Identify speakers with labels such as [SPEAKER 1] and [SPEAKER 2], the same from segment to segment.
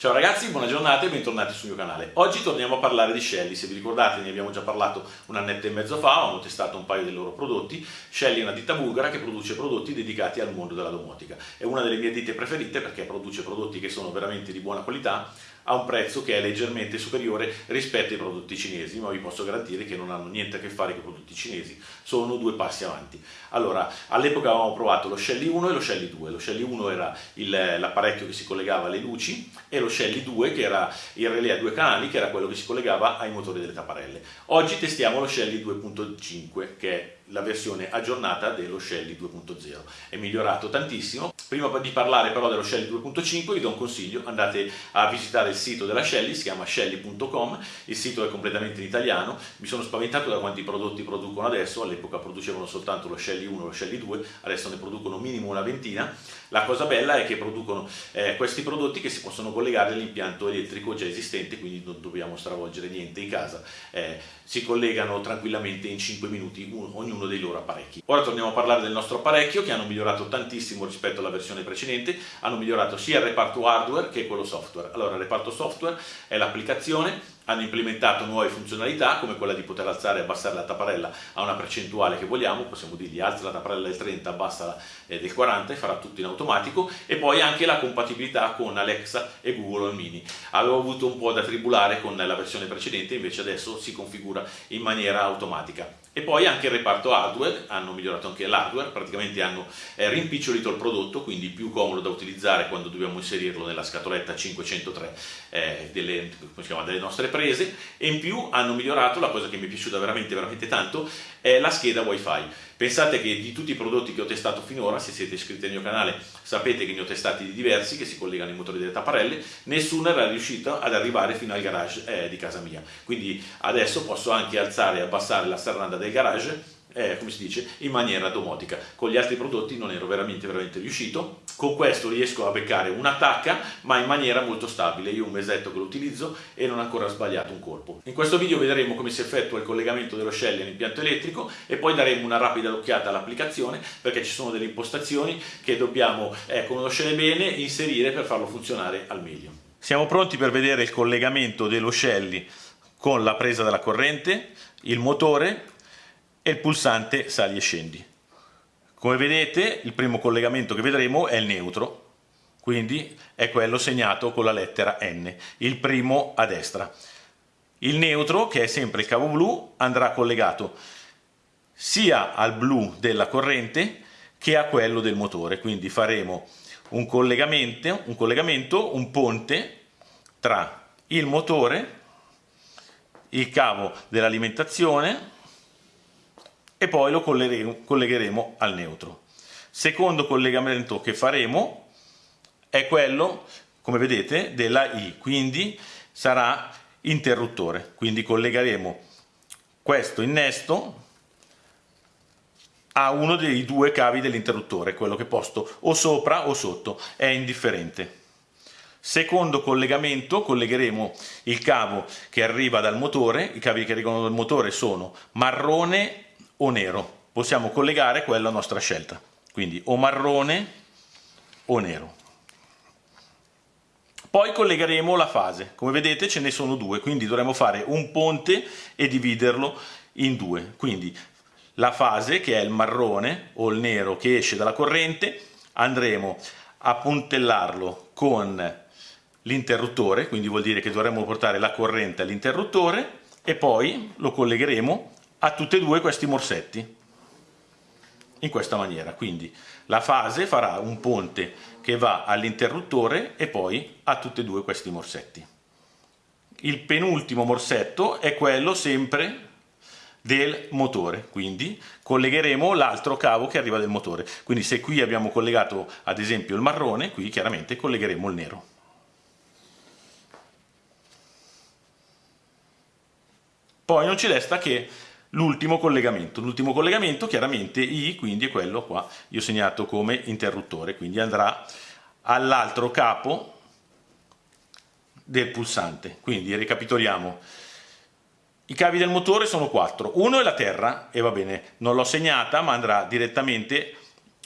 [SPEAKER 1] Ciao ragazzi, buona giornata e bentornati sul mio canale. Oggi torniamo a parlare di Shelly, se vi ricordate ne abbiamo già parlato un annetto e mezzo fa, abbiamo testato un paio dei loro prodotti. Shelly è una ditta bulgara che produce prodotti dedicati al mondo della domotica. È una delle mie ditte preferite perché produce prodotti che sono veramente di buona qualità a un prezzo che è leggermente superiore rispetto ai prodotti cinesi, ma vi posso garantire che non hanno niente a che fare con i prodotti cinesi, sono due passi avanti. Allora, all'epoca avevamo provato lo Shelly 1 e lo Shelly 2, lo Shelly 1 era l'apparecchio che si collegava alle luci e lo Shelly 2 che era il relè a due canali, che era quello che si collegava ai motori delle tapparelle. Oggi testiamo lo Shelly 2.5 che è la versione aggiornata dello Shelly 2.0. È migliorato tantissimo. Prima di parlare però dello Shelly 2.5 vi do un consiglio, andate a visitare il sito della Shelly, si chiama shelly.com, il sito è completamente in italiano, mi sono spaventato da quanti prodotti producono adesso, all'epoca producevano soltanto lo Shelly 1 e lo Shelly 2, adesso ne producono minimo una ventina. La cosa bella è che producono eh, questi prodotti che si possono collegare all'impianto elettrico già esistente, quindi non dobbiamo stravolgere niente in casa, eh, si collegano tranquillamente in 5 minuti un, ognuno uno dei loro apparecchi. Ora torniamo a parlare del nostro apparecchio che hanno migliorato tantissimo rispetto alla versione precedente, hanno migliorato sia il reparto hardware che quello software. Allora il reparto software è l'applicazione hanno implementato nuove funzionalità come quella di poter alzare e abbassare la tapparella a una percentuale che vogliamo, possiamo dirgli alza la tapparella del 30, abbassa eh, del 40 e farà tutto in automatico e poi anche la compatibilità con Alexa e Google Mini. Avevo avuto un po' da tribulare con la versione precedente, invece adesso si configura in maniera automatica. E poi anche il reparto hardware, hanno migliorato anche l'hardware, praticamente hanno eh, rimpicciolito il prodotto, quindi più comodo da utilizzare quando dobbiamo inserirlo nella scatoletta 503 eh, delle, chiama, delle nostre prese prese e in più hanno migliorato, la cosa che mi è piaciuta veramente veramente tanto, è la scheda wifi. Pensate che di tutti i prodotti che ho testato finora, se siete iscritti al mio canale sapete che ne ho testati di diversi che si collegano ai motori delle tapparelle, nessuno era riuscito ad arrivare fino al garage eh, di casa mia. Quindi adesso posso anche alzare e abbassare la serranda del garage eh, come si dice, in maniera domotica. Con gli altri prodotti non ero veramente, veramente riuscito. Con questo riesco a beccare un'attacca, ma in maniera molto stabile. Io un mesetto che lo utilizzo e non ho ancora sbagliato un colpo. In questo video vedremo come si effettua il collegamento dello Shelly all'impianto elettrico e poi daremo una rapida occhiata all'applicazione perché ci sono delle impostazioni che dobbiamo eh, conoscere bene e inserire per farlo funzionare al meglio. Siamo pronti per vedere il collegamento dello Shelly con la presa della corrente, il motore e il pulsante sali e scendi. Come vedete il primo collegamento che vedremo è il neutro, quindi è quello segnato con la lettera N, il primo a destra. Il neutro, che è sempre il cavo blu, andrà collegato sia al blu della corrente che a quello del motore, quindi faremo un collegamento, un, collegamento, un ponte tra il motore, il cavo dell'alimentazione e poi lo collegheremo al neutro. Secondo collegamento che faremo è quello, come vedete, della I, quindi sarà interruttore, quindi collegheremo questo innesto a uno dei due cavi dell'interruttore, quello che posto o sopra o sotto, è indifferente. Secondo collegamento collegheremo il cavo che arriva dal motore, i cavi che arrivano dal motore sono marrone o nero. Possiamo collegare quella a nostra scelta, quindi o marrone o nero. Poi collegheremo la fase, come vedete ce ne sono due, quindi dovremo fare un ponte e dividerlo in due. Quindi la fase che è il marrone o il nero che esce dalla corrente andremo a puntellarlo con l'interruttore, quindi vuol dire che dovremo portare la corrente all'interruttore e poi lo collegheremo a tutti e due questi morsetti. In questa maniera. Quindi la fase farà un ponte che va all'interruttore e poi a tutti e due questi morsetti. Il penultimo morsetto è quello sempre del motore. Quindi collegheremo l'altro cavo che arriva del motore. Quindi se qui abbiamo collegato ad esempio il marrone qui chiaramente collegheremo il nero. Poi non ci resta che l'ultimo collegamento. L'ultimo collegamento chiaramente I, quindi è quello qua, io ho segnato come interruttore, quindi andrà all'altro capo del pulsante. Quindi ricapitoliamo. I cavi del motore sono quattro. Uno è la terra, e va bene, non l'ho segnata, ma andrà direttamente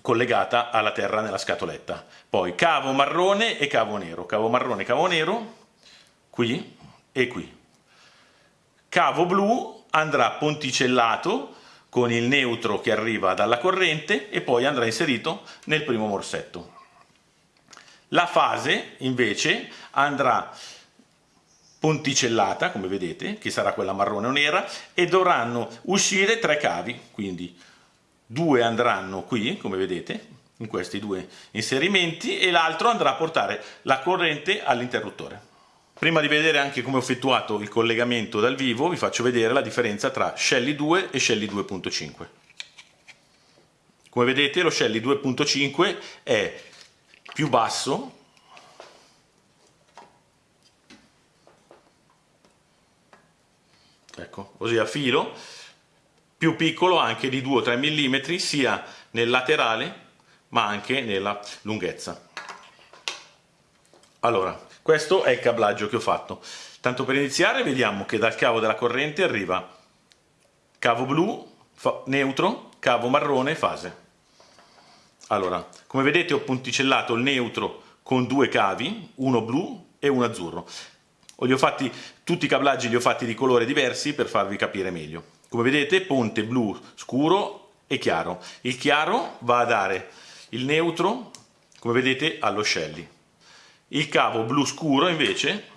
[SPEAKER 1] collegata alla terra nella scatoletta. Poi cavo marrone e cavo nero, cavo marrone cavo nero, qui e qui. Cavo blu andrà ponticellato con il neutro che arriva dalla corrente e poi andrà inserito nel primo morsetto. La fase invece andrà ponticellata, come vedete, che sarà quella marrone o nera, e dovranno uscire tre cavi, quindi due andranno qui, come vedete, in questi due inserimenti, e l'altro andrà a portare la corrente all'interruttore. Prima di vedere anche come ho effettuato il collegamento dal vivo, vi faccio vedere la differenza tra Shelly 2 e Shelly 2.5. Come vedete lo Shelly 2.5 è più basso, ecco, così a filo, più piccolo anche di 2 3 mm sia nel laterale ma anche nella lunghezza. Allora, questo è il cablaggio che ho fatto. Tanto per iniziare vediamo che dal cavo della corrente arriva cavo blu, neutro, cavo marrone, fase. Allora, come vedete ho punticellato il neutro con due cavi, uno blu e uno azzurro. Fatti, tutti i cablaggi li ho fatti di colori diversi per farvi capire meglio. Come vedete ponte blu scuro e chiaro. Il chiaro va a dare il neutro, come vedete, allo Shelly. Il cavo blu scuro invece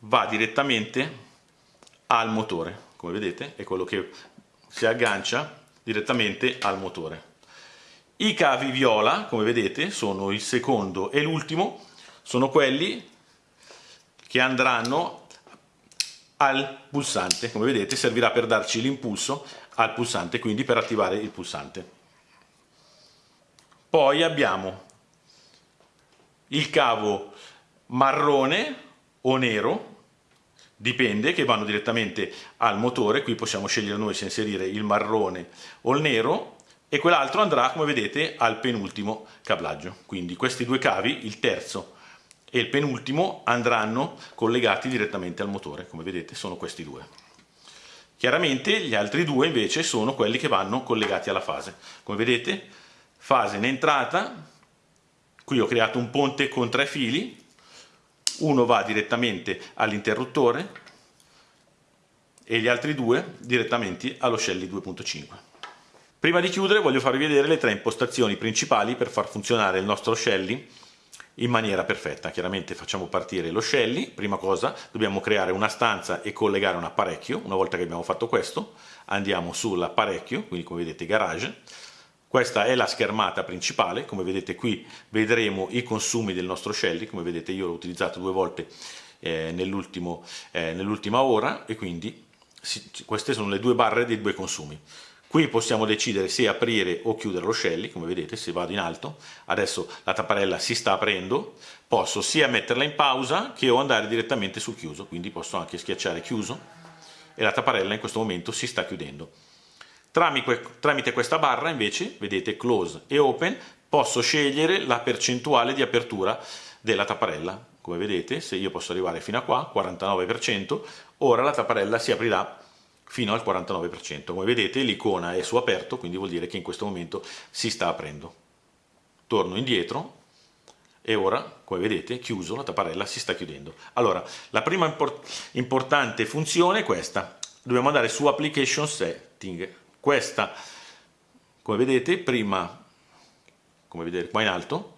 [SPEAKER 1] va direttamente al motore, come vedete è quello che si aggancia direttamente al motore. I cavi viola, come vedete, sono il secondo e l'ultimo, sono quelli che andranno al pulsante, come vedete servirà per darci l'impulso al pulsante, quindi per attivare il pulsante. Poi abbiamo il cavo marrone o nero dipende che vanno direttamente al motore qui possiamo scegliere noi se inserire il marrone o il nero e quell'altro andrà come vedete al penultimo cablaggio. Quindi questi due cavi il terzo e il penultimo andranno collegati direttamente al motore come vedete sono questi due. Chiaramente gli altri due invece sono quelli che vanno collegati alla fase. Come vedete fase in entrata Qui ho creato un ponte con tre fili, uno va direttamente all'interruttore e gli altri due direttamente allo Shelly 2.5. Prima di chiudere voglio farvi vedere le tre impostazioni principali per far funzionare il nostro Shelly in maniera perfetta. Chiaramente facciamo partire lo Shelly, prima cosa dobbiamo creare una stanza e collegare un apparecchio, una volta che abbiamo fatto questo andiamo sull'apparecchio, quindi come vedete garage, questa è la schermata principale, come vedete qui vedremo i consumi del nostro Shelly, come vedete io l'ho utilizzato due volte eh, nell'ultima eh, nell ora. E quindi si, queste sono le due barre dei due consumi. Qui possiamo decidere se aprire o chiudere lo Shelly, come vedete se vado in alto, adesso la tapparella si sta aprendo, posso sia metterla in pausa che o andare direttamente sul chiuso, quindi posso anche schiacciare chiuso. E la tapparella in questo momento si sta chiudendo. Tramite questa barra invece, vedete close e open, posso scegliere la percentuale di apertura della tapparella. Come vedete, se io posso arrivare fino a qua, 49%, ora la tapparella si aprirà fino al 49%. Come vedete l'icona è su aperto, quindi vuol dire che in questo momento si sta aprendo. Torno indietro e ora, come vedete, chiuso, la tapparella si sta chiudendo. Allora, la prima import importante funzione è questa. Dobbiamo andare su Application Setting, questa. Come vedete prima come vedete qua in alto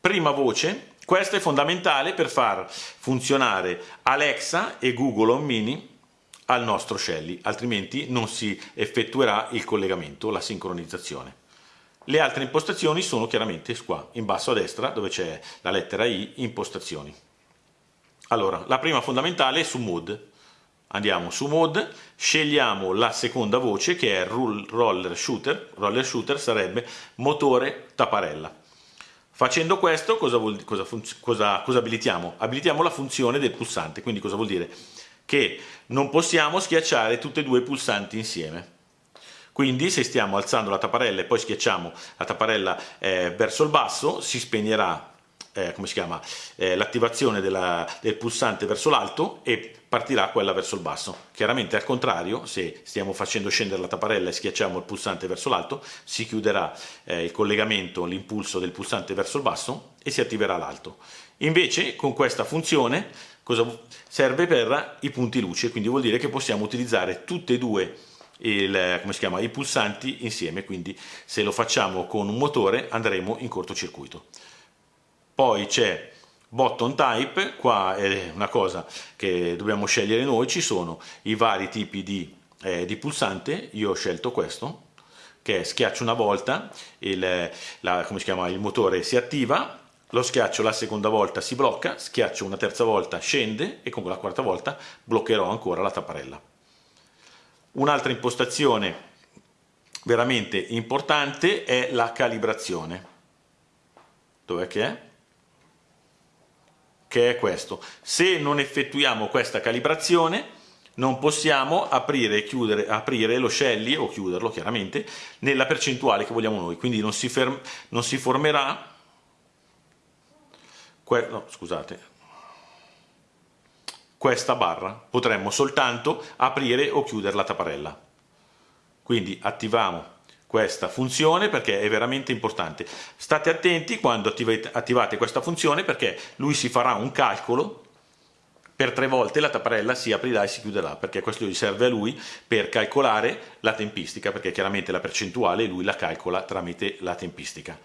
[SPEAKER 1] prima voce questa è fondamentale per far funzionare Alexa e Google Home Mini al nostro Shelly altrimenti non si effettuerà il collegamento la sincronizzazione. Le altre impostazioni sono chiaramente qua in basso a destra dove c'è la lettera I impostazioni. Allora la prima fondamentale è su Mode andiamo su mode, scegliamo la seconda voce che è roller shooter, roller shooter sarebbe motore tapparella. Facendo questo cosa, vuol, cosa, cosa, cosa abilitiamo? Abilitiamo la funzione del pulsante, quindi cosa vuol dire? Che non possiamo schiacciare tutti e due i pulsanti insieme. Quindi se stiamo alzando la tapparella e poi schiacciamo la tapparella eh, verso il basso si spegnerà eh, come si chiama, eh, l'attivazione del pulsante verso l'alto e partirà quella verso il basso. Chiaramente al contrario, se stiamo facendo scendere la tapparella e schiacciamo il pulsante verso l'alto, si chiuderà eh, il collegamento, l'impulso del pulsante verso il basso e si attiverà l'alto. Invece con questa funzione serve per i punti luce, quindi vuol dire che possiamo utilizzare tutte e due il, chiama, i pulsanti insieme, quindi se lo facciamo con un motore andremo in cortocircuito. Poi c'è button type, qua è una cosa che dobbiamo scegliere noi, ci sono i vari tipi di, eh, di pulsante, io ho scelto questo, che schiaccio una volta, il, la, chiama, il motore si attiva, lo schiaccio la seconda volta si blocca, schiaccio una terza volta scende e con la quarta volta bloccherò ancora la tapparella. Un'altra impostazione veramente importante è la calibrazione. Dov'è che è? Che è questo. Se non effettuiamo questa calibrazione non possiamo aprire, chiudere, aprire lo scelli o chiuderlo chiaramente nella percentuale che vogliamo noi, quindi non si, ferm, non si formerà, no, scusate, questa barra, potremmo soltanto aprire o chiudere la tapparella. Quindi attiviamo questa funzione perché è veramente importante. State attenti quando attivate questa funzione perché lui si farà un calcolo per tre volte la tapparella si aprirà e si chiuderà perché questo gli serve a lui per calcolare la tempistica perché chiaramente la percentuale lui la calcola tramite la tempistica.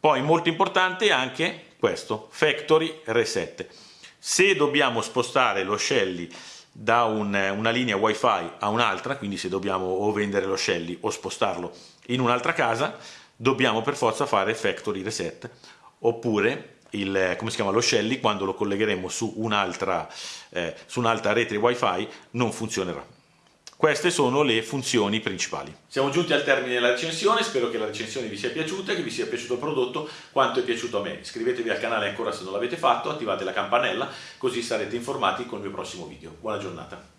[SPEAKER 1] Poi molto importante anche questo, factory reset se dobbiamo spostare lo Shelly da un, una linea wifi a un'altra, quindi se dobbiamo o vendere lo Shelly o spostarlo in un'altra casa, dobbiamo per forza fare factory reset, oppure il, come si chiama, lo Shelly quando lo collegheremo su un'altra eh, un rete wifi non funzionerà. Queste sono le funzioni principali. Siamo giunti al termine della recensione, spero che la recensione vi sia piaciuta, che vi sia piaciuto il prodotto quanto è piaciuto a me. Iscrivetevi al canale ancora se non l'avete fatto, attivate la campanella così sarete informati con il mio prossimo video. Buona giornata!